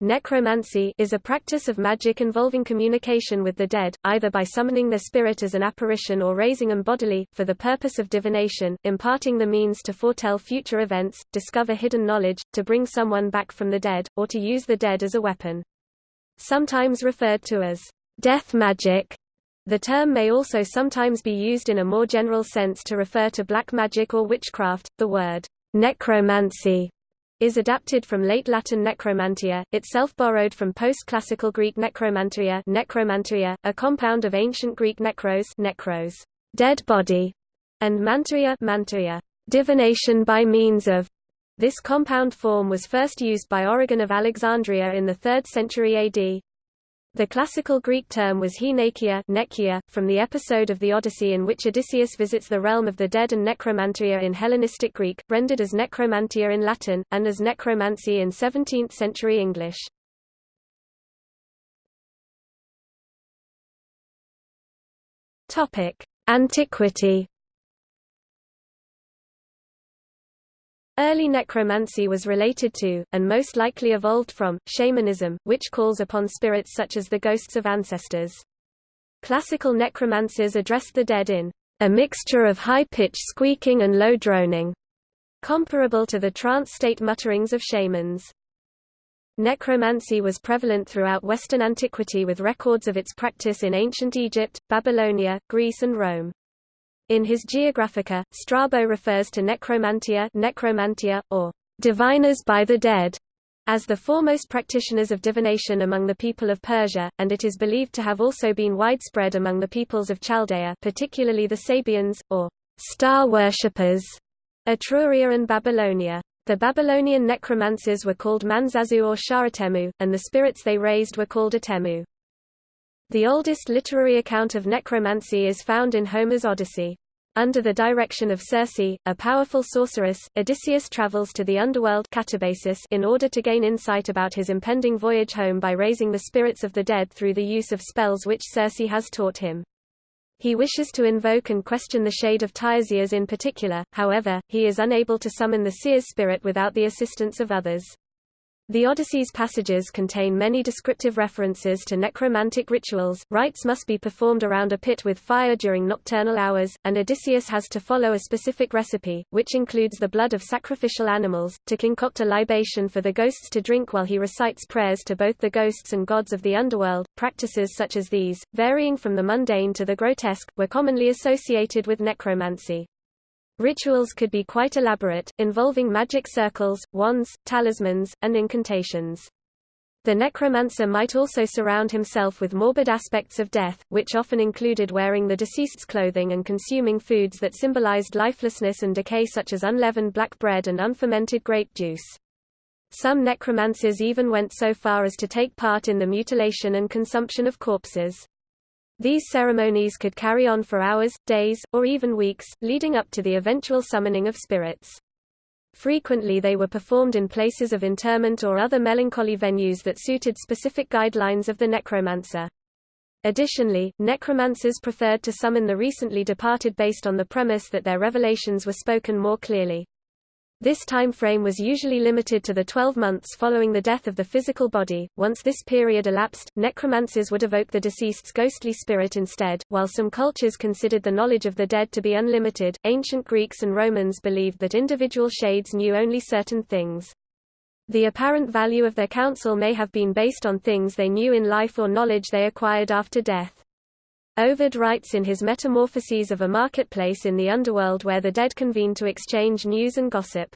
Necromancy is a practice of magic involving communication with the dead, either by summoning their spirit as an apparition or raising them bodily, for the purpose of divination, imparting the means to foretell future events, discover hidden knowledge, to bring someone back from the dead, or to use the dead as a weapon. Sometimes referred to as death magic, the term may also sometimes be used in a more general sense to refer to black magic or witchcraft. The word necromancy is adapted from late Latin necromantia, itself borrowed from post-classical Greek necromantia, necromantia, a compound of ancient Greek necros, necros, dead body, and mantria, mantria, divination by means of. This compound form was first used by Origen of Alexandria in the 3rd century AD. The classical Greek term was henekia nekia, from the episode of the Odyssey in which Odysseus visits the realm of the dead and necromantia in Hellenistic Greek, rendered as necromantia in Latin, and as necromancy in 17th-century English. Antiquity Early necromancy was related to, and most likely evolved from, shamanism, which calls upon spirits such as the ghosts of ancestors. Classical necromancers addressed the dead in a mixture of high-pitched squeaking and low droning, comparable to the trance state mutterings of shamans. Necromancy was prevalent throughout Western antiquity with records of its practice in ancient Egypt, Babylonia, Greece and Rome. In his Geographica, Strabo refers to necromantia, necromantia or diviners by the dead as the foremost practitioners of divination among the people of Persia, and it is believed to have also been widespread among the peoples of Chaldea particularly the Sabians, or star worshippers, Etruria and Babylonia. The Babylonian necromancers were called Manzazu or Sharatemu, and the spirits they raised were called Atemu. The oldest literary account of necromancy is found in Homer's Odyssey. Under the direction of Circe, a powerful sorceress, Odysseus travels to the underworld in order to gain insight about his impending voyage home by raising the spirits of the dead through the use of spells which Circe has taught him. He wishes to invoke and question the shade of Tiresias in particular, however, he is unable to summon the seer's spirit without the assistance of others. The Odyssey's passages contain many descriptive references to necromantic rituals, rites must be performed around a pit with fire during nocturnal hours, and Odysseus has to follow a specific recipe, which includes the blood of sacrificial animals, to concoct a libation for the ghosts to drink while he recites prayers to both the ghosts and gods of the underworld. Practices such as these, varying from the mundane to the grotesque, were commonly associated with necromancy. Rituals could be quite elaborate, involving magic circles, wands, talismans, and incantations. The necromancer might also surround himself with morbid aspects of death, which often included wearing the deceased's clothing and consuming foods that symbolized lifelessness and decay such as unleavened black bread and unfermented grape juice. Some necromancers even went so far as to take part in the mutilation and consumption of corpses. These ceremonies could carry on for hours, days, or even weeks, leading up to the eventual summoning of spirits. Frequently they were performed in places of interment or other melancholy venues that suited specific guidelines of the necromancer. Additionally, necromancers preferred to summon the recently departed based on the premise that their revelations were spoken more clearly. This time frame was usually limited to the 12 months following the death of the physical body. Once this period elapsed, necromancers would evoke the deceased's ghostly spirit instead. While some cultures considered the knowledge of the dead to be unlimited, ancient Greeks and Romans believed that individual shades knew only certain things. The apparent value of their counsel may have been based on things they knew in life or knowledge they acquired after death. Ovid writes in his Metamorphoses of a marketplace in the underworld where the dead convene to exchange news and gossip.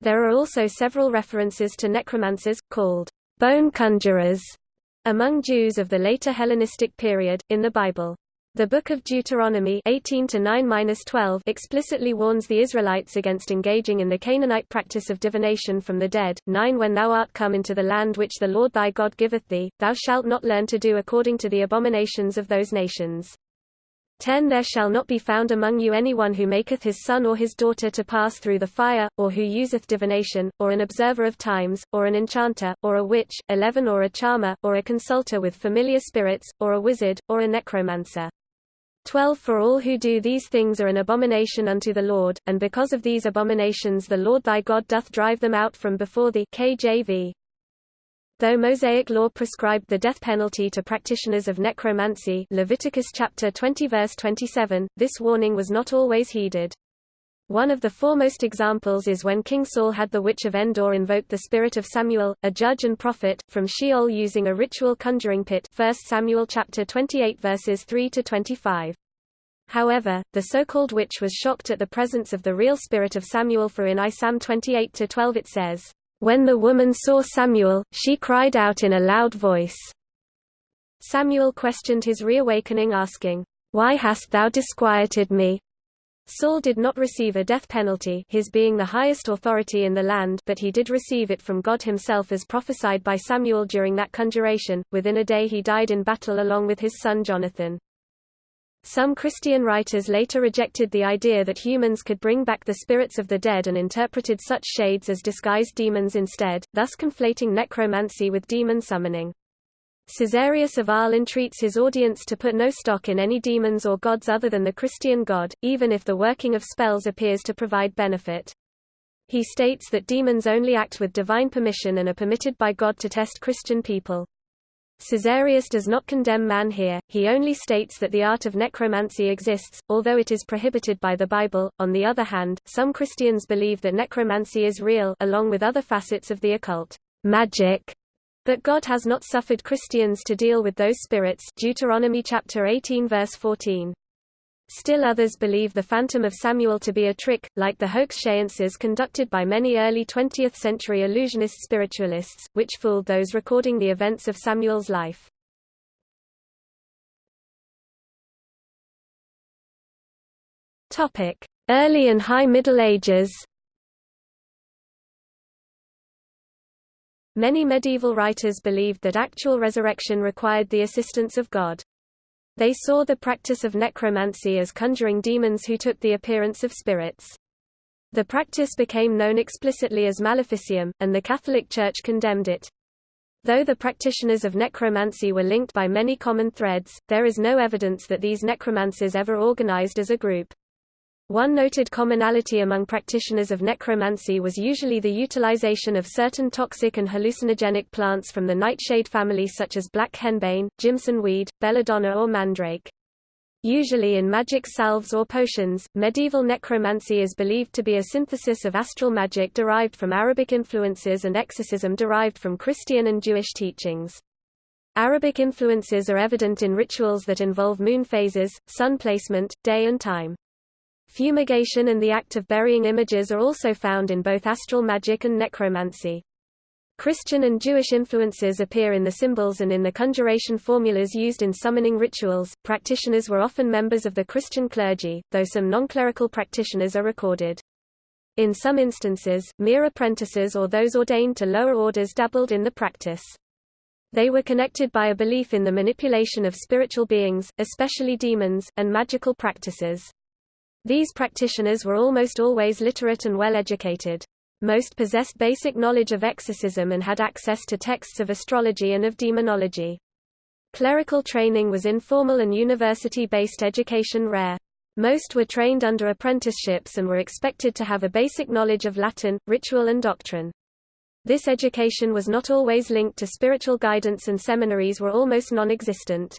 There are also several references to necromancers, called bone conjurers, among Jews of the later Hellenistic period, in the Bible. The Book of Deuteronomy 18 12 explicitly warns the Israelites against engaging in the Canaanite practice of divination from the dead. 9 When thou art come into the land which the Lord thy God giveth thee, thou shalt not learn to do according to the abominations of those nations. 10 There shall not be found among you any one who maketh his son or his daughter to pass through the fire, or who useth divination, or an observer of times, or an enchanter, or a witch, 11 Or a charmer, or a consulter with familiar spirits, or a wizard, or a necromancer. 12 For all who do these things are an abomination unto the Lord, and because of these abominations the Lord thy God doth drive them out from before thee KJV. Though Mosaic law prescribed the death penalty to practitioners of necromancy Leviticus chapter 20 verse 27, this warning was not always heeded. One of the foremost examples is when King Saul had the witch of Endor invoke the spirit of Samuel, a judge and prophet, from Sheol using a ritual conjuring pit 1 Samuel chapter 28 verses 3 to 25. However, the so-called witch was shocked at the presence of the real spirit of Samuel for in I Sam 28-12 it says, when the woman saw Samuel, she cried out in a loud voice. Samuel questioned his reawakening asking, Why hast thou disquieted me? Saul did not receive a death penalty his being the highest authority in the land but he did receive it from God himself as prophesied by Samuel during that conjuration, within a day he died in battle along with his son Jonathan. Some Christian writers later rejected the idea that humans could bring back the spirits of the dead and interpreted such shades as disguised demons instead, thus conflating necromancy with demon summoning. Caesarius of Arles entreats his audience to put no stock in any demons or gods other than the Christian God, even if the working of spells appears to provide benefit. He states that demons only act with divine permission and are permitted by God to test Christian people. Caesarius does not condemn man here, he only states that the art of necromancy exists, although it is prohibited by the Bible. On the other hand, some Christians believe that necromancy is real along with other facets of the occult, magic, but God has not suffered Christians to deal with those spirits Deuteronomy chapter 18 verse 14. Still others believe the Phantom of Samuel to be a trick, like the hoax seances conducted by many early 20th-century illusionist spiritualists, which fooled those recording the events of Samuel's life. Early and High Middle Ages Many medieval writers believed that actual resurrection required the assistance of God. They saw the practice of necromancy as conjuring demons who took the appearance of spirits. The practice became known explicitly as maleficium, and the Catholic Church condemned it. Though the practitioners of necromancy were linked by many common threads, there is no evidence that these necromancers ever organized as a group. One noted commonality among practitioners of necromancy was usually the utilization of certain toxic and hallucinogenic plants from the nightshade family such as black henbane, Jimson weed, belladonna or mandrake. Usually in magic salves or potions, medieval necromancy is believed to be a synthesis of astral magic derived from Arabic influences and exorcism derived from Christian and Jewish teachings. Arabic influences are evident in rituals that involve moon phases, sun placement, day and time. Fumigation and the act of burying images are also found in both astral magic and necromancy. Christian and Jewish influences appear in the symbols and in the conjuration formulas used in summoning rituals. Practitioners were often members of the Christian clergy, though some non-clerical practitioners are recorded. In some instances, mere apprentices or those ordained to lower orders dabbled in the practice. They were connected by a belief in the manipulation of spiritual beings, especially demons, and magical practices. These practitioners were almost always literate and well-educated. Most possessed basic knowledge of exorcism and had access to texts of astrology and of demonology. Clerical training was informal and university-based education rare. Most were trained under apprenticeships and were expected to have a basic knowledge of Latin, ritual and doctrine. This education was not always linked to spiritual guidance and seminaries were almost non-existent.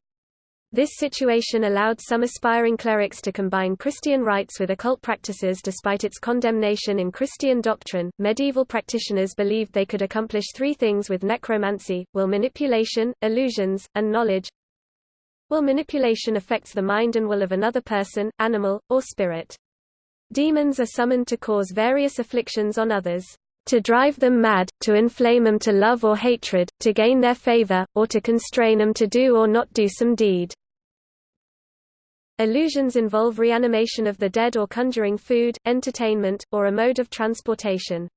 This situation allowed some aspiring clerics to combine Christian rites with occult practices despite its condemnation in Christian doctrine. Medieval practitioners believed they could accomplish three things with necromancy will manipulation, illusions, and knowledge. Will manipulation affects the mind and will of another person, animal, or spirit. Demons are summoned to cause various afflictions on others to drive them mad, to inflame them to love or hatred, to gain their favor, or to constrain them to do or not do some deed. Illusions involve reanimation of the dead or conjuring food, entertainment, or a mode of transportation.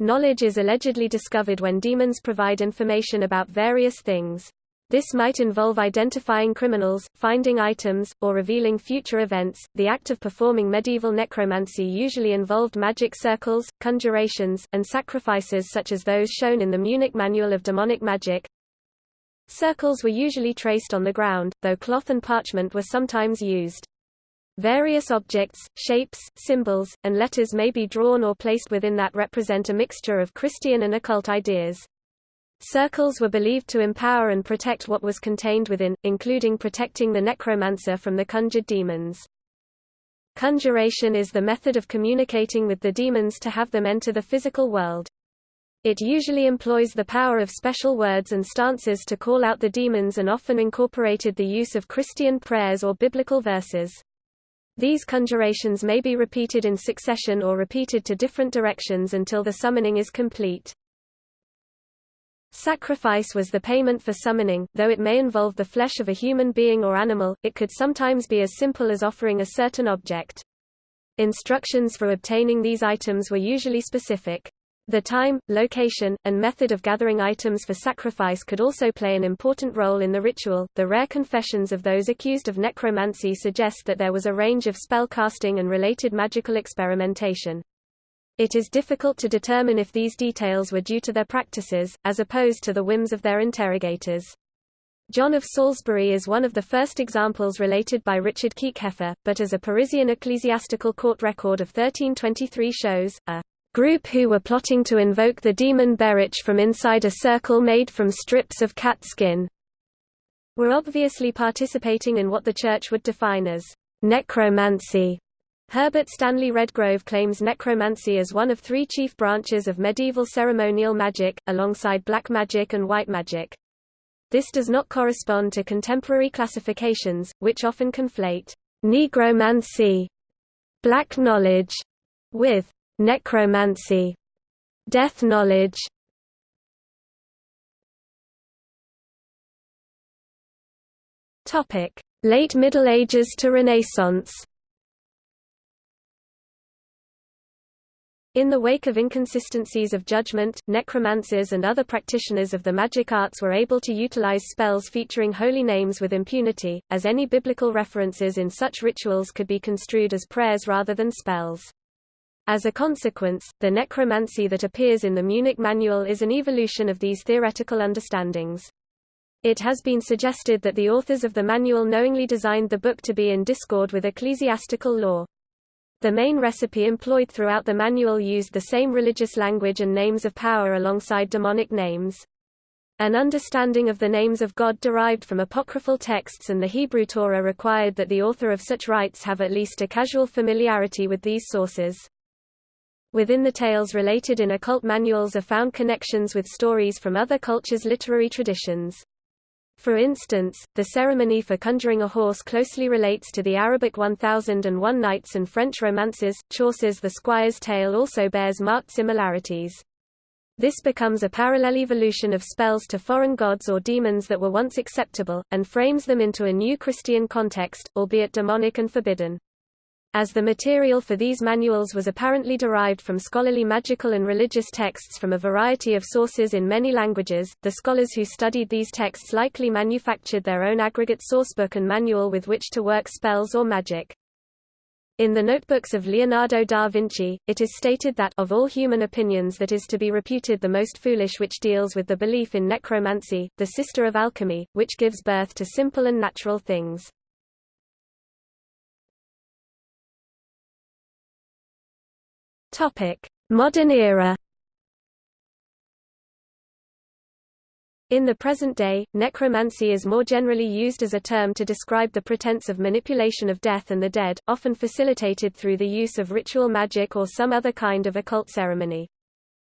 Knowledge is allegedly discovered when demons provide information about various things. This might involve identifying criminals, finding items, or revealing future events. The act of performing medieval necromancy usually involved magic circles, conjurations, and sacrifices such as those shown in the Munich Manual of Demonic Magic. Circles were usually traced on the ground, though cloth and parchment were sometimes used. Various objects, shapes, symbols, and letters may be drawn or placed within that represent a mixture of Christian and occult ideas. Circles were believed to empower and protect what was contained within, including protecting the necromancer from the conjured demons. Conjuration is the method of communicating with the demons to have them enter the physical world. It usually employs the power of special words and stances to call out the demons and often incorporated the use of Christian prayers or biblical verses. These conjurations may be repeated in succession or repeated to different directions until the summoning is complete. Sacrifice was the payment for summoning, though it may involve the flesh of a human being or animal, it could sometimes be as simple as offering a certain object. Instructions for obtaining these items were usually specific. The time, location, and method of gathering items for sacrifice could also play an important role in the ritual. The rare confessions of those accused of necromancy suggest that there was a range of spell casting and related magical experimentation. It is difficult to determine if these details were due to their practices, as opposed to the whims of their interrogators. John of Salisbury is one of the first examples related by Richard Kieckhefer, but as a Parisian ecclesiastical court record of 1323 shows, a group who were plotting to invoke the demon Berich from inside a circle made from strips of cat skin were obviously participating in what the Church would define as necromancy. Herbert Stanley Redgrove claims necromancy as one of three chief branches of medieval ceremonial magic, alongside black magic and white magic. This does not correspond to contemporary classifications, which often conflate negromancy, black knowledge, with necromancy, death knowledge. Topic: Late Middle Ages to Renaissance. In the wake of inconsistencies of judgment, necromancers and other practitioners of the magic arts were able to utilize spells featuring holy names with impunity, as any biblical references in such rituals could be construed as prayers rather than spells. As a consequence, the necromancy that appears in the Munich Manual is an evolution of these theoretical understandings. It has been suggested that the authors of the manual knowingly designed the book to be in discord with ecclesiastical law. The main recipe employed throughout the manual used the same religious language and names of power alongside demonic names. An understanding of the names of God derived from apocryphal texts and the Hebrew Torah required that the author of such rites have at least a casual familiarity with these sources. Within the tales related in occult manuals are found connections with stories from other cultures' literary traditions. For instance, the ceremony for conjuring a horse closely relates to the Arabic 1001 Nights and French romances. Chaucer's The Squire's Tale also bears marked similarities. This becomes a parallel evolution of spells to foreign gods or demons that were once acceptable, and frames them into a new Christian context, albeit demonic and forbidden. As the material for these manuals was apparently derived from scholarly magical and religious texts from a variety of sources in many languages, the scholars who studied these texts likely manufactured their own aggregate sourcebook and manual with which to work spells or magic. In the notebooks of Leonardo da Vinci, it is stated that of all human opinions that is to be reputed the most foolish which deals with the belief in necromancy, the sister of alchemy, which gives birth to simple and natural things. Topic: Modern era. In the present day, necromancy is more generally used as a term to describe the pretense of manipulation of death and the dead, often facilitated through the use of ritual magic or some other kind of occult ceremony.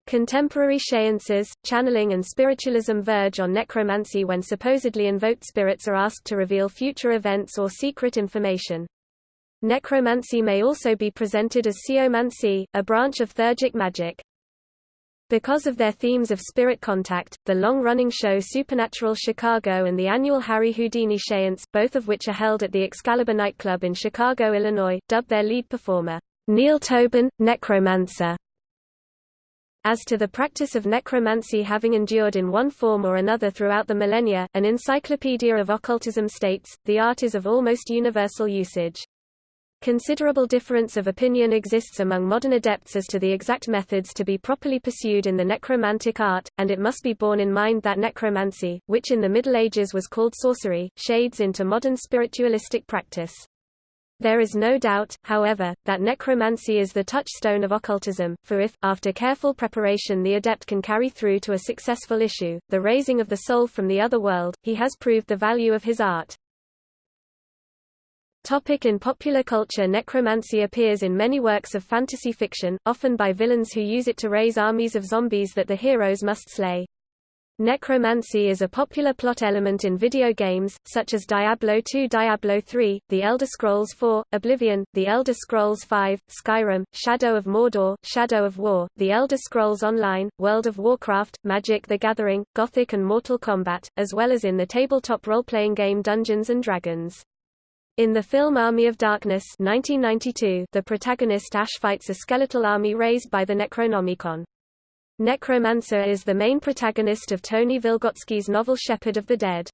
Contemporary seances, channeling and spiritualism verge on necromancy when supposedly invoked spirits are asked to reveal future events or secret information. Necromancy may also be presented as sciomancy, a branch of theurgic magic. Because of their themes of spirit contact, the long-running show Supernatural Chicago and the annual Harry Houdini Seance, both of which are held at the Excalibur nightclub in Chicago, Illinois, dubbed their lead performer, Neil Tobin, Necromancer. As to the practice of necromancy having endured in one form or another throughout the millennia, an encyclopedia of occultism states, the art is of almost universal usage. Considerable difference of opinion exists among modern adepts as to the exact methods to be properly pursued in the necromantic art, and it must be borne in mind that necromancy, which in the Middle Ages was called sorcery, shades into modern spiritualistic practice. There is no doubt, however, that necromancy is the touchstone of occultism, for if, after careful preparation the adept can carry through to a successful issue, the raising of the soul from the other world, he has proved the value of his art. Topic in popular culture Necromancy appears in many works of fantasy fiction, often by villains who use it to raise armies of zombies that the heroes must slay. Necromancy is a popular plot element in video games, such as Diablo II Diablo III, The Elder Scrolls IV, Oblivion, The Elder Scrolls V, Skyrim, Shadow of Mordor, Shadow of War, The Elder Scrolls Online, World of Warcraft, Magic the Gathering, Gothic and Mortal Kombat, as well as in the tabletop role-playing game Dungeons & Dragons. In the film Army of Darkness 1992, the protagonist Ash fights a skeletal army raised by the Necronomicon. Necromancer is the main protagonist of Tony Vilgotsky's novel Shepherd of the Dead.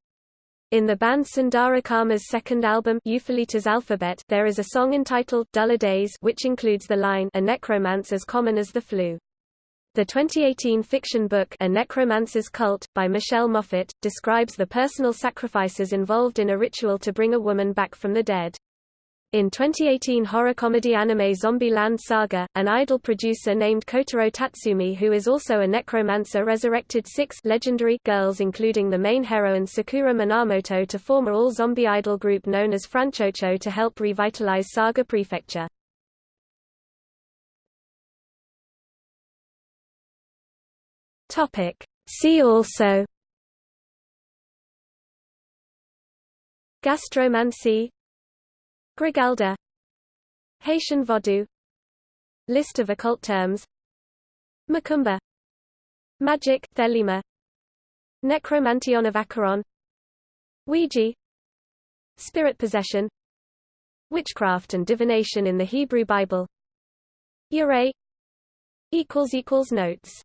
In the band Sundara Karma's second album Ulfilas' Alphabet there is a song entitled Duller Days which includes the line A necromance as common as the flu. The 2018 fiction book A Necromancer's Cult, by Michelle Moffat, describes the personal sacrifices involved in a ritual to bring a woman back from the dead. In 2018 horror comedy anime Zombieland Saga, an idol producer named Kotaro Tatsumi who is also a necromancer resurrected six legendary girls including the main heroine Sakura Minamoto to form a all-zombie idol group known as Franchouchou to help revitalize Saga Prefecture. See also Gastromancy Grigalda Haitian Vodou List of occult terms Macumba Magic Thelema Necromanteion of Acheron Ouija Spirit possession Witchcraft and divination in the Hebrew Bible Ure Notes